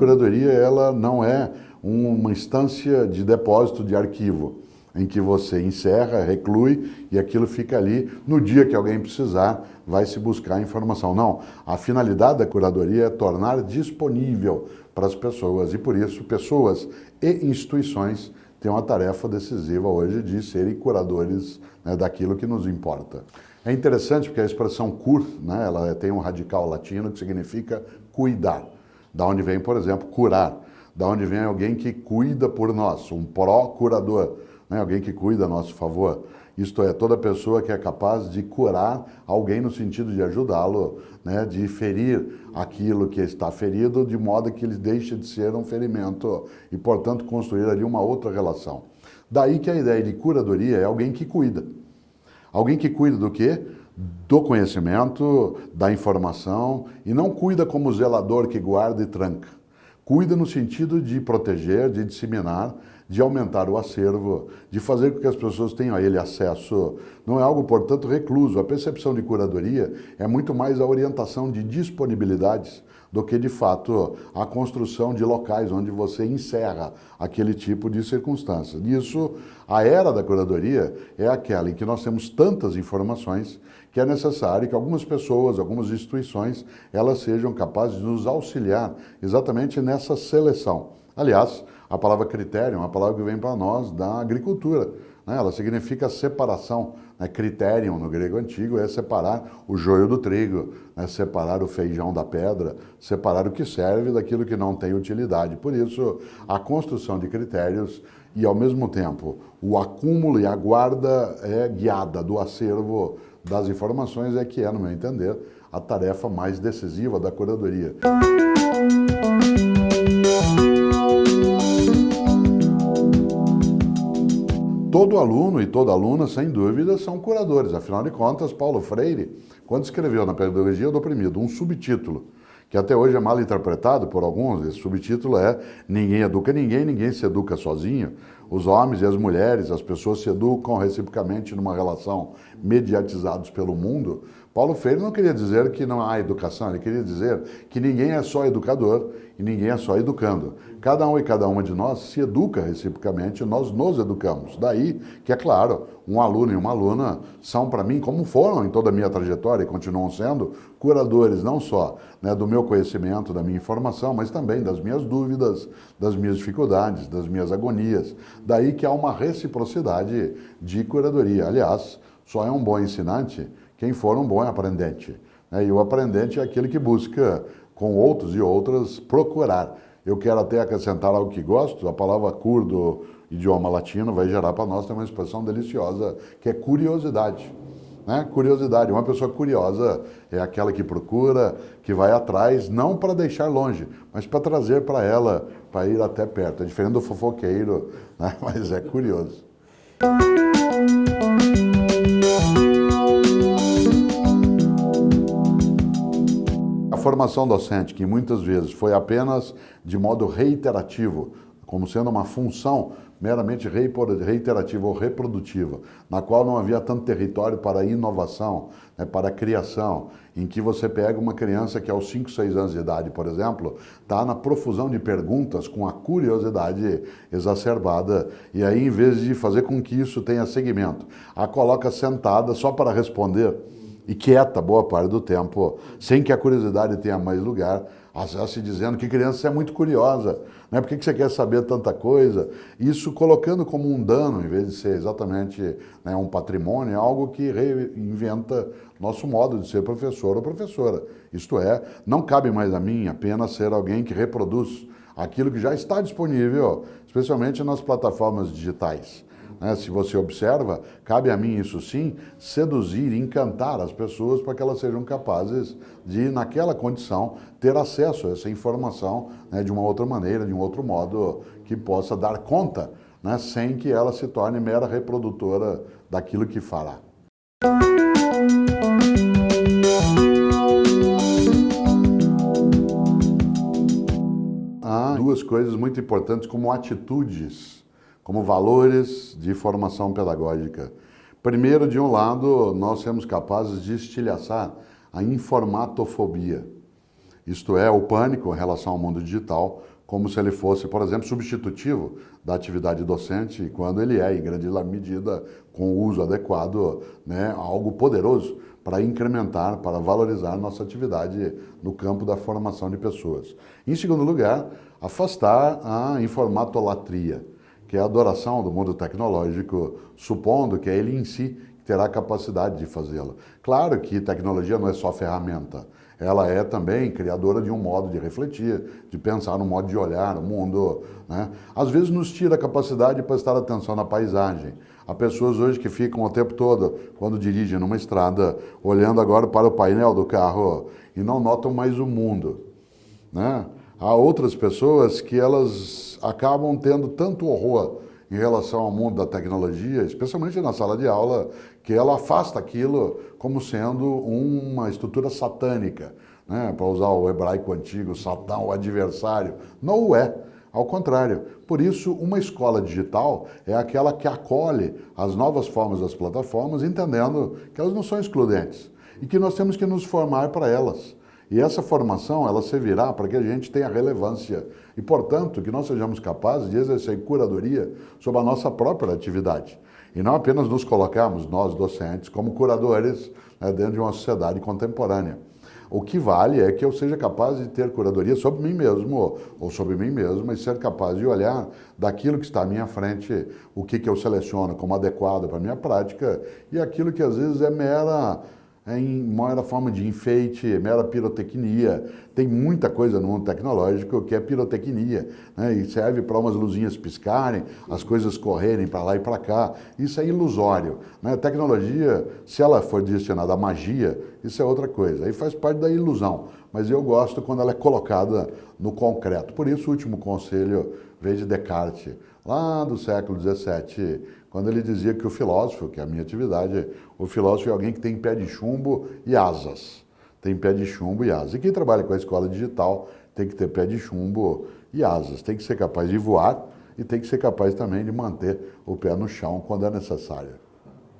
curadoria ela não é uma instância de depósito de arquivo, em que você encerra, reclui e aquilo fica ali. No dia que alguém precisar, vai se buscar informação. Não, a finalidade da curadoria é tornar disponível para as pessoas e por isso pessoas e instituições têm uma tarefa decisiva hoje de serem curadores né, daquilo que nos importa. É interessante porque a expressão cur, né, ela tem um radical latino que significa cuidar. Da onde vem, por exemplo, curar. Da onde vem alguém que cuida por nós, um pró-curador, né, alguém que cuida a nosso favor. Isto é, toda pessoa que é capaz de curar alguém no sentido de ajudá-lo, né, de ferir aquilo que está ferido, de modo que ele deixe de ser um ferimento e, portanto, construir ali uma outra relação. Daí que a ideia de curadoria é alguém que cuida. Alguém que cuida do quê? Do conhecimento, da informação, e não cuida como zelador que guarda e tranca. Cuida no sentido de proteger, de disseminar, de aumentar o acervo, de fazer com que as pessoas tenham a ele acesso. Não é algo, portanto, recluso. A percepção de curadoria é muito mais a orientação de disponibilidades do que, de fato, a construção de locais onde você encerra aquele tipo de circunstância. Isso, a era da curadoria é aquela em que nós temos tantas informações que é necessário que algumas pessoas, algumas instituições, elas sejam capazes de nos auxiliar exatamente nessa seleção. Aliás, a palavra critério é uma palavra que vem para nós da agricultura. Né? Ela significa separação. Né? Criterion, no grego antigo, é separar o joio do trigo, né? separar o feijão da pedra, separar o que serve daquilo que não tem utilidade. Por isso, a construção de critérios e, ao mesmo tempo, o acúmulo e a guarda é guiada do acervo das informações é que é, no meu entender, a tarefa mais decisiva da curadoria. Todo aluno e toda aluna, sem dúvida, são curadores. Afinal de contas, Paulo Freire, quando escreveu na Pedagogia do Oprimido um subtítulo, que até hoje é mal interpretado por alguns, esse subtítulo é Ninguém educa ninguém, ninguém se educa sozinho. Os homens e as mulheres, as pessoas se educam reciprocamente numa relação mediatizados pelo mundo. Paulo Freire não queria dizer que não há educação, ele queria dizer que ninguém é só educador e ninguém é só educando. Cada um e cada uma de nós se educa reciprocamente, nós nos educamos. Daí que, é claro, um aluno e uma aluna são para mim, como foram em toda a minha trajetória e continuam sendo, curadores não só né, do meu conhecimento, da minha informação, mas também das minhas dúvidas, das minhas dificuldades, das minhas agonias. Daí que há uma reciprocidade de curadoria. Aliás, só é um bom ensinante quem for um bom aprendente. Né? E o aprendente é aquele que busca, com outros e outras, procurar. Eu quero até acrescentar algo que gosto, a palavra cur do idioma latino vai gerar para nós uma expressão deliciosa, que é curiosidade. Né? Curiosidade, uma pessoa curiosa é aquela que procura, que vai atrás, não para deixar longe, mas para trazer para ela, para ir até perto. É diferente do fofoqueiro, né? mas é curioso. formação docente, que muitas vezes foi apenas de modo reiterativo, como sendo uma função meramente reiterativa ou reprodutiva, na qual não havia tanto território para inovação, né, para criação, em que você pega uma criança que aos 5, 6 anos de idade, por exemplo, está na profusão de perguntas com a curiosidade exacerbada, e aí em vez de fazer com que isso tenha segmento, a coloca sentada só para responder, e quieta boa parte do tempo, sem que a curiosidade tenha mais lugar, se dizendo que criança é muito curiosa, né? por que você quer saber tanta coisa? Isso colocando como um dano, em vez de ser exatamente né, um patrimônio, é algo que reinventa nosso modo de ser professor ou professora. Isto é, não cabe mais a mim apenas ser alguém que reproduz aquilo que já está disponível, especialmente nas plataformas digitais. Né? Se você observa, cabe a mim, isso sim, seduzir, encantar as pessoas para que elas sejam capazes de, naquela condição, ter acesso a essa informação né, de uma outra maneira, de um outro modo, que possa dar conta, né, sem que ela se torne mera reprodutora daquilo que fará. Duas coisas muito importantes como atitudes como valores de formação pedagógica. Primeiro, de um lado, nós sermos capazes de estilhaçar a informatofobia, isto é, o pânico em relação ao mundo digital, como se ele fosse, por exemplo, substitutivo da atividade docente, quando ele é, em grande medida, com o uso adequado, né, algo poderoso para incrementar, para valorizar nossa atividade no campo da formação de pessoas. Em segundo lugar, afastar a informatolatria, que é a adoração do mundo tecnológico, supondo que é ele em si terá capacidade de fazê-la. Claro que tecnologia não é só ferramenta, ela é também criadora de um modo de refletir, de pensar, um modo de olhar o mundo. Né? Às vezes nos tira a capacidade de prestar atenção na paisagem. Há pessoas hoje que ficam o tempo todo, quando dirigem numa estrada, olhando agora para o painel do carro e não notam mais o mundo. Né? Há outras pessoas que elas acabam tendo tanto horror em relação ao mundo da tecnologia, especialmente na sala de aula, que ela afasta aquilo como sendo uma estrutura satânica, né? para usar o hebraico antigo, Satã, o adversário. Não é. Ao contrário, por isso uma escola digital é aquela que acolhe as novas formas das plataformas, entendendo que elas não são excludentes e que nós temos que nos formar para elas. E essa formação, ela servirá para que a gente tenha relevância e, portanto, que nós sejamos capazes de exercer curadoria sobre a nossa própria atividade. E não apenas nos colocarmos, nós docentes, como curadores né, dentro de uma sociedade contemporânea. O que vale é que eu seja capaz de ter curadoria sobre mim mesmo, ou sobre mim mesmo, e ser capaz de olhar daquilo que está à minha frente, o que, que eu seleciono como adequado para a minha prática, e aquilo que às vezes é mera em maior forma de enfeite, mera pirotecnia. Tem muita coisa no mundo tecnológico que é pirotecnia, né? e serve para umas luzinhas piscarem, as coisas correrem para lá e para cá. Isso é ilusório. Né? Tecnologia, se ela for destinada à magia, isso é outra coisa. Aí faz parte da ilusão. Mas eu gosto quando ela é colocada no concreto. Por isso, o último conselho veio de Descartes, lá do século XVII, quando ele dizia que o filósofo, que é a minha atividade, o filósofo é alguém que tem pé de chumbo e asas. Tem pé de chumbo e asas. E quem trabalha com a escola digital tem que ter pé de chumbo e asas. Tem que ser capaz de voar e tem que ser capaz também de manter o pé no chão quando é necessário.